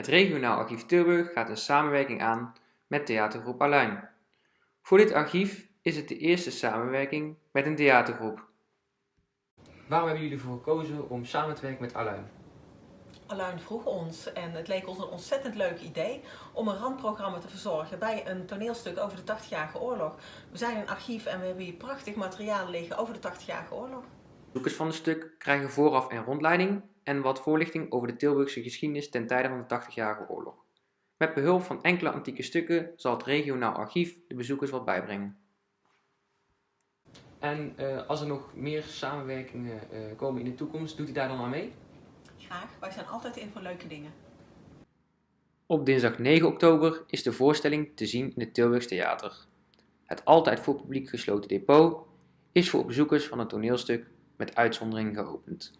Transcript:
Het Regionaal Archief Tilburg gaat een samenwerking aan met theatergroep Aluin. Voor dit archief is het de eerste samenwerking met een theatergroep. Waarom hebben jullie ervoor gekozen om samen te werken met Aluin? Aluin vroeg ons en het leek ons een ontzettend leuk idee om een randprogramma te verzorgen bij een toneelstuk over de 80-jarige oorlog. We zijn een archief en we hebben hier prachtig materiaal liggen over de 80-jarige oorlog. Bezoekers van het stuk krijgen vooraf een rondleiding en wat voorlichting over de Tilburgse geschiedenis ten tijde van de 80-jarige oorlog. Met behulp van enkele antieke stukken zal het regionaal archief de bezoekers wat bijbrengen. En uh, als er nog meer samenwerkingen uh, komen in de toekomst, doet u daar dan aan mee? Graag, wij zijn altijd in voor leuke dingen. Op dinsdag 9 oktober is de voorstelling te zien in het Tilburgs Theater. Het altijd voor publiek gesloten depot is voor bezoekers van het toneelstuk met uitzondering geopend.